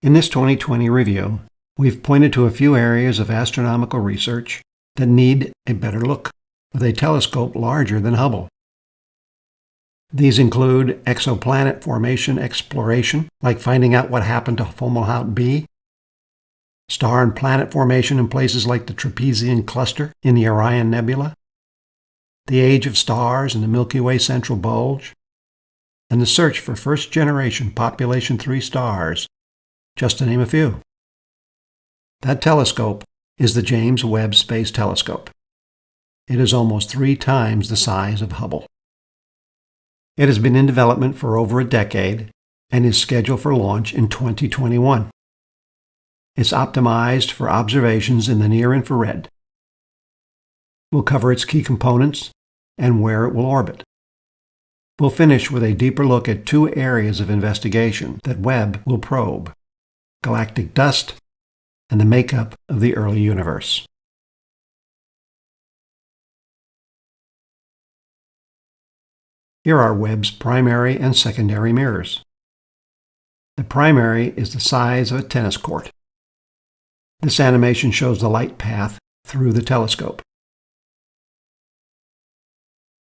In this 2020 review, we've pointed to a few areas of astronomical research that need a better look with a telescope larger than Hubble. These include exoplanet formation exploration, like finding out what happened to Fomalhaut b, star and planet formation in places like the Trapezium cluster in the Orion Nebula, the age of stars in the Milky Way central bulge, and the search for first-generation population 3 stars, just to name a few. That telescope is the James Webb Space Telescope. It is almost three times the size of Hubble. It has been in development for over a decade and is scheduled for launch in 2021. It's optimized for observations in the near infrared. We'll cover its key components and where it will orbit. We'll finish with a deeper look at two areas of investigation that Webb will probe galactic dust and the makeup of the early universe. Here are Webb's primary and secondary mirrors. The primary is the size of a tennis court. This animation shows the light path through the telescope.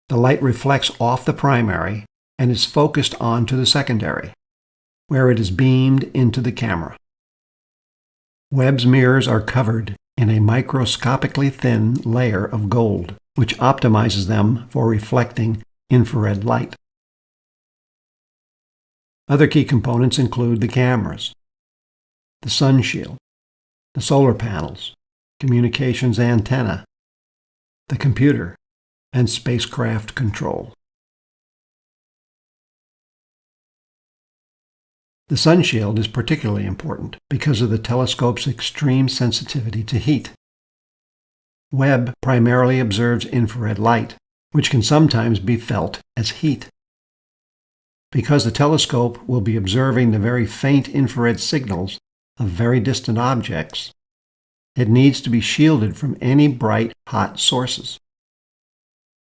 The light reflects off the primary and is focused onto the secondary, where it is beamed into the camera. Webb's mirrors are covered in a microscopically thin layer of gold, which optimizes them for reflecting infrared light. Other key components include the cameras, the sun shield, the solar panels, communications antenna, the computer, and spacecraft control. The sunshield is particularly important because of the telescope's extreme sensitivity to heat. Webb primarily observes infrared light, which can sometimes be felt as heat. Because the telescope will be observing the very faint infrared signals of very distant objects, it needs to be shielded from any bright, hot sources.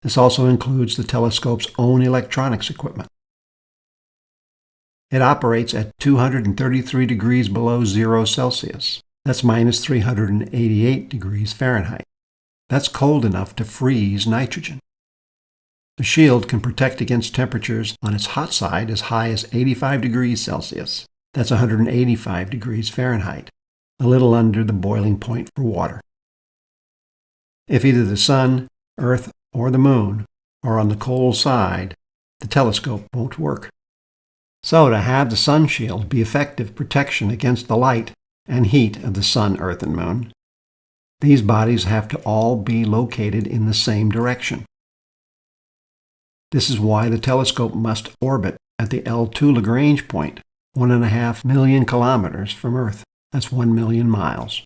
This also includes the telescope's own electronics equipment. It operates at 233 degrees below zero Celsius. That's minus 388 degrees Fahrenheit. That's cold enough to freeze nitrogen. The shield can protect against temperatures on its hot side as high as 85 degrees Celsius. That's 185 degrees Fahrenheit, a little under the boiling point for water. If either the sun, earth, or the moon are on the cold side, the telescope won't work. So to have the sun shield be effective protection against the light and heat of the sun, earth, and moon, these bodies have to all be located in the same direction. This is why the telescope must orbit at the L2 Lagrange point, one and a half million kilometers from Earth. That's one million miles.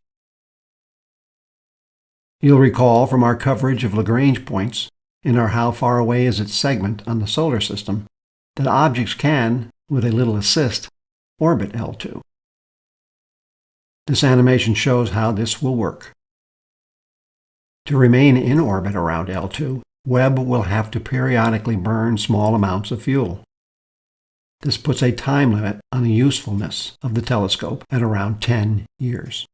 You'll recall from our coverage of Lagrange points in our How Far Away Is It segment on the solar system that objects can, with a little assist, orbit L2. This animation shows how this will work. To remain in orbit around L2, Webb will have to periodically burn small amounts of fuel. This puts a time limit on the usefulness of the telescope at around 10 years.